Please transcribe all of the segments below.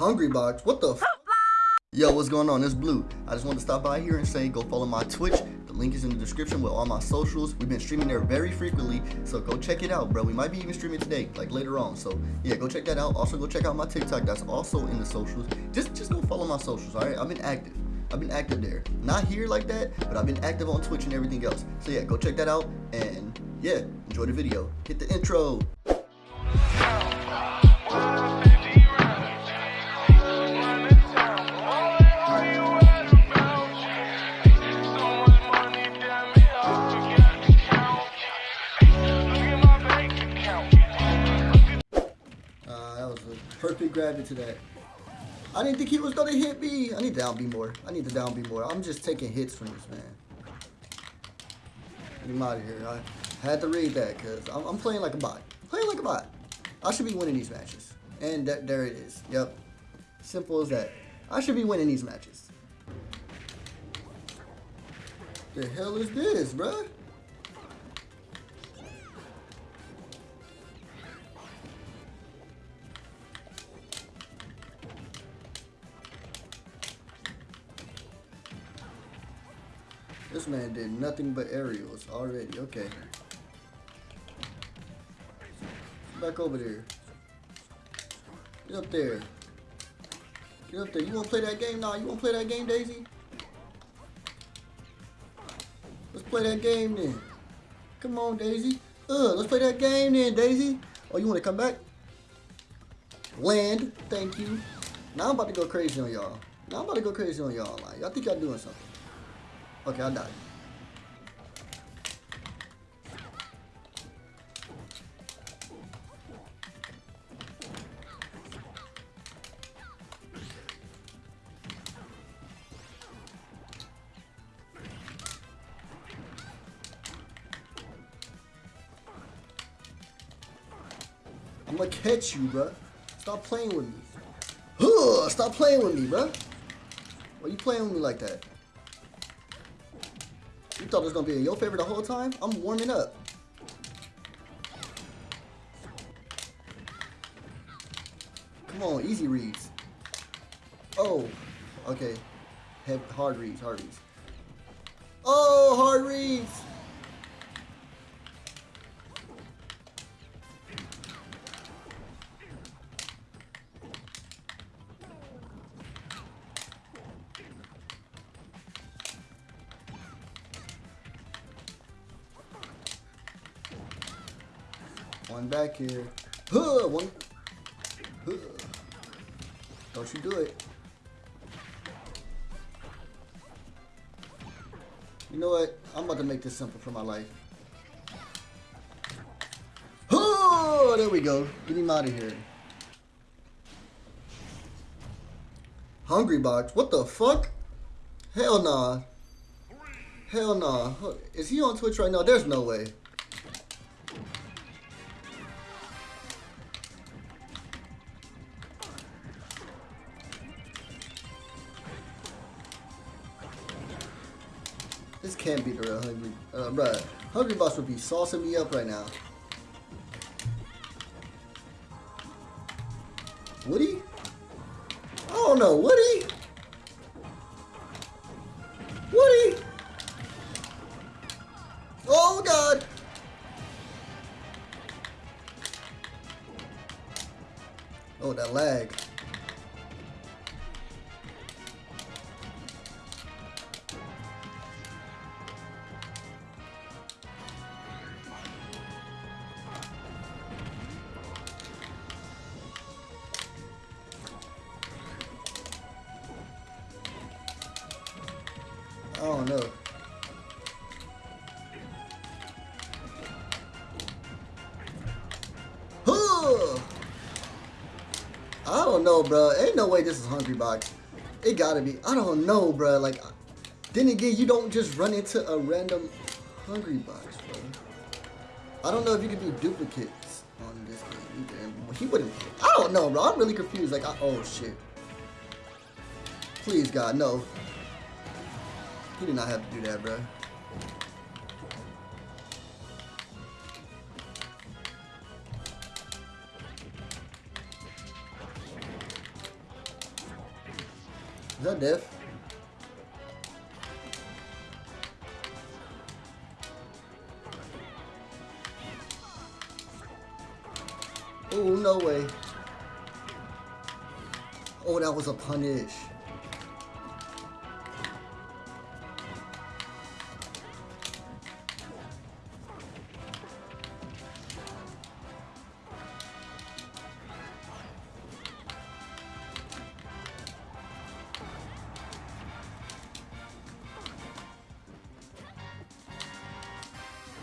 Hungrybox? What the f Yo, what's going on? It's Blue. I just wanted to stop by here and say go follow my Twitch. The link is in the description with all my socials. We've been streaming there very frequently, so go check it out, bro. We might be even streaming today, like later on. So yeah, go check that out. Also go check out my TikTok. That's also in the socials. Just just go follow my socials, alright? I've been active. I've been active there. Not here like that, but I've been active on Twitch and everything else. So yeah, go check that out and yeah, enjoy the video. Hit the intro. A perfect gravity to that. I didn't think he was gonna hit me. I need to down B more. I need to down B more. I'm just taking hits from this man. Get him out of here. I had to read that because I'm, I'm, playing like a bot. playing like a bot. I should be winning these matches. And th there it is. Yep. Simple as that. I should be winning these matches. The hell is this, bruh? This man did nothing but aerials already. Okay. Back over there. Get up there. Get up there. You want to play that game? Nah, you want to play that game, Daisy? Let's play that game then. Come on, Daisy. Uh, let's play that game then, Daisy. Oh, you want to come back? Land. Thank you. Now I'm about to go crazy on y'all. Now I'm about to go crazy on y'all. Like, y'all think y'all doing something. Okay, I died. I'm gonna catch you, bruh. Stop playing with me. Huh, stop playing with me, bruh. Why you playing with me like that? Thought it was gonna be in your favor the whole time? I'm warming up. Come on, easy reads. Oh, okay. Hard reads, hard reads. Oh, hard reads. One back here. Huh, one. Huh. Don't you do it. You know what? I'm about to make this simple for my life. Oh, there we go. Get him out of here. Hungrybox. What the fuck? Hell nah. Hell nah. Is he on Twitch right now? There's no way. Can't be the real Hungry. Uh, bruh. Hungrybox would be saucing me up right now. Woody? I don't know. Woody? Woody? Oh, God. Oh, that lag. I don't know. I don't know, bro. Ain't no way this is Hungrybox. It gotta be. I don't know, bro. Like, then again, you don't just run into a random Hungrybox, bro. I don't know if you can do duplicates on this game either. He wouldn't. I don't know, bro. I'm really confused. Like, I, oh shit. Please, God, no. He did not have to do that, bro. Is that death? Oh, no way. Oh, that was a punish.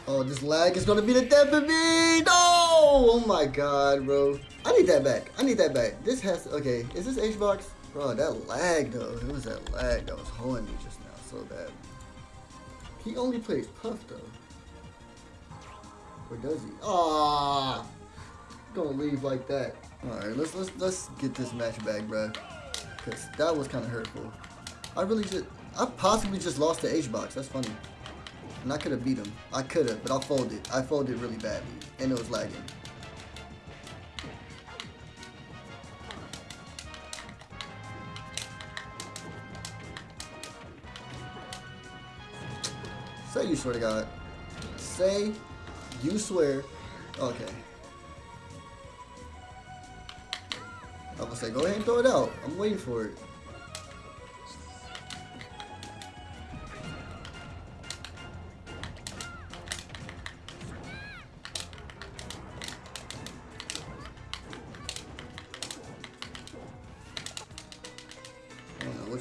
Oh, this lag is gonna be the death of me! No! Oh my god, bro. I need that back. I need that back. This has to, okay, is this H-Box? Bro, that lag though. It was that lag that was holding me just now so bad. He only plays Puff though. Or does he? Ah! Don't leave like that. Alright, let's let's let's get this match back, bro. Cause that was kinda hurtful. I really just I possibly just lost to H-Box. That's funny. And I could have beat him. I could have, but I folded. I folded really badly. And it was lagging. Say you swear to God. Say you swear. Okay. I was gonna say, go ahead and throw it out. I'm waiting for it.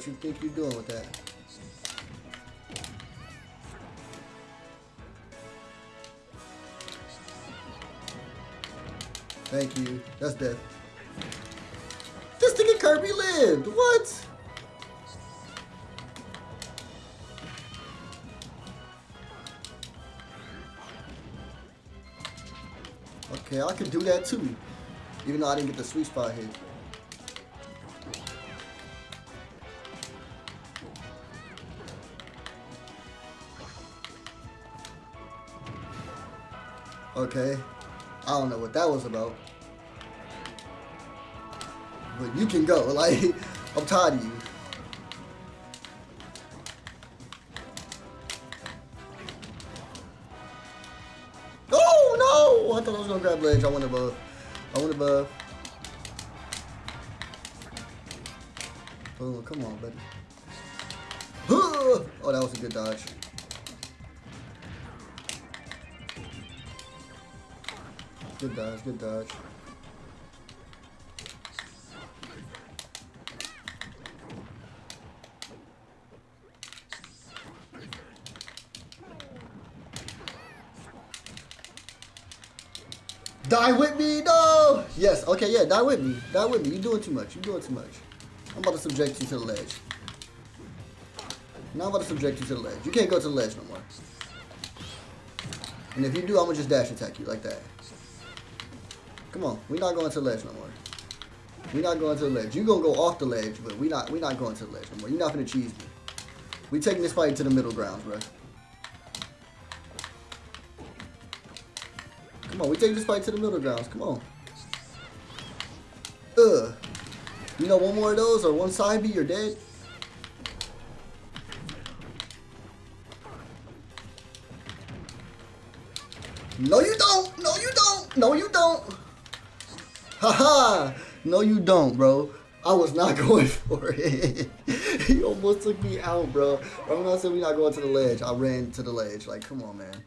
You think you're doing with that. Thank you. That's death. This nigga Kirby lived. What? Okay, I could do that too. Even though I didn't get the sweet spot hit. Okay. I don't know what that was about. But you can go. Like, I'm tired of you. Oh, no! I thought I was going to grab ledge. I went above. I went above. Oh, come on, buddy. Oh, that was a good dodge. Good dodge, good dodge. Die with me, no! Yes, okay, yeah, die with me. Die with me. You're doing too much. You're doing too much. I'm about to subject you to the ledge. Now I'm about to subject you to the ledge. You can't go to the ledge no more. And if you do, I'm gonna just dash attack you like that. Come on, we're not going to the ledge no more. We're not going to the ledge. You're gonna go off the ledge, but we not we not going to the ledge no more. You're not gonna cheese me. We taking this fight to the middle ground, bro. Come on, we take this fight to the middle grounds. Come on. Ugh. You know, one more of those or one side B, you're dead. No, you don't. No, you don't. No, you don't. Haha! no, you don't, bro. I was not going for it. he almost took me out, bro. I'm not saying we're not going to the ledge. I ran to the ledge. Like, come on, man.